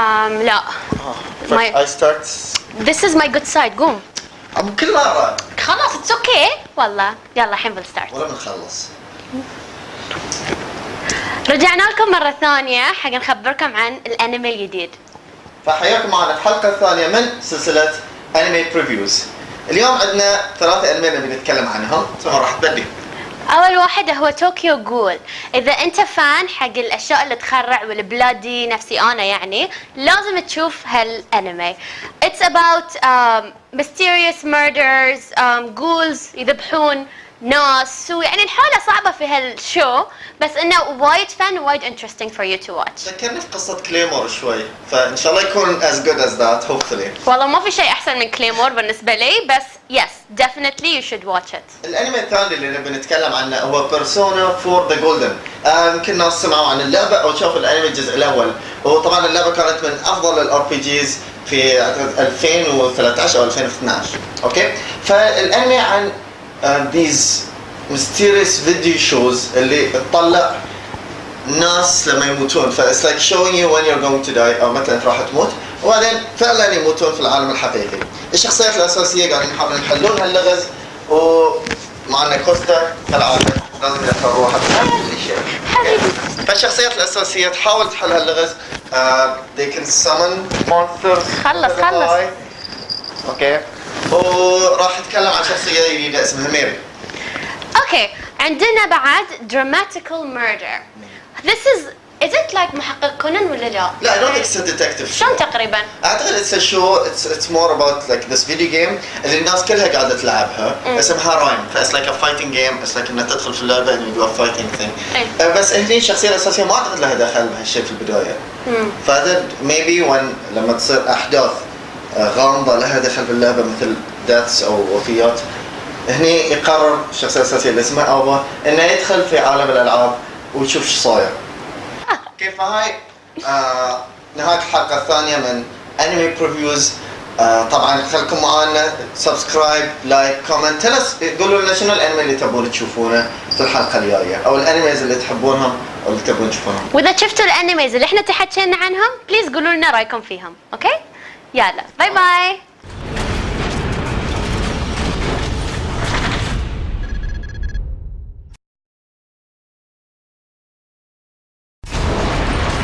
أم لا. My- I start This is my good side. قوم أم كل مرة خلاص it's okay والله. يلا الحين بن start ولا بنخلص. رجعنا لكم مرة ثانية. حق نخبركم عن الانمي الجديد. فحياكم معنا الحلقة الثانية من سلسلة anime previews اليوم عندنا ثلاثة أنمي نبي نتكلم عنهم. راح تبدي. أول واحد هو Tokyo Ghoul إذا أنت fan حق الأشياء اللي تخرع وال bloody نفسي أنا يعني لازم تشوف هالأنمي. Um, mysterious murders um, ghouls يذبحون ناس ويعني الحالة صعبة في هال show بس إنه وايد fun ووايد interesting for you to watch. ذكرني في قصة Claymore شوي فإن شاء الله يكون as good as that hopefully. والله ما في شيء أحسن من كليمور بالنسبة لي بس yes definitely you should watch it. الأنمي الثاني اللي نبي نتكلم عنه هو Persona Four The Golden يمكن الناس سمعوا عن اللعبة أو شافوا الأنمي الجزء الأول. وطبعا اللعبة كانت من أفضل ال RPGs في أعتقد 2013 أو 2012 okay؟ فالأنمي عن these mysterious video shows اللي تطلع ناس لما يموتون. it's like showing you when you're going to die أو متى أنت راح تموت وبعدين فعلا يموتون في العالم الحقيقي. الشخصيات الأساسية قاعدين يحاولون يحلون هاللغز ومعنا كوستا كالعاده لازم يدخل روحه حبيبي فالشخصيات الأساسية تحاول تحل هاللغز. uh, they can summon monsters. خلص، خلص. okay وراح أتكلم عن شخصية جديدة اسمها ميري. okay عندنا بعد DRAMAtical Murder. This is is it like محقق كونان ولا لا؟ لا I don't think it's a detective شلون show. تقريبا؟ أعتقد it's show it's it's more about like this video game اللي الناس كلها قاعدة تلعبها. اسمها Rhyme ف it's like a fighting game it's like إنك تدخل في اللعبة and you do a fighting thing. uh, بس هني الشخصية الأساسية ما أعتقد لها دخل بهالشيء في البداية. مم. فهذا maybe when لما تصير أحداث uh, غامضة لها دخل باللعبة مثل deaths أو وفيات. هني يقرر الشخصيه الاساسيه اللي اسمها Aoba إنه يدخل في عالم الألعاب ويشوف إيش صاير. كيف هاي؟ آه نهاية الحلقة الثانية من anime previews آه طبعا خليكم معانا. subscribe like comment tell us قولوا لنا شنو الأنمي اللي تبون تشوفونه في الحلقة الجاية؟ أو ال animes اللي تحبونهم أو اللي تبون تشوفونهم. وإذا شفتوا ال animes اللي إحنا تحكينا عنهم please قولوا لنا رأيكم فيهم okay؟ يلا bye bye